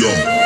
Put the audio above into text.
Yo.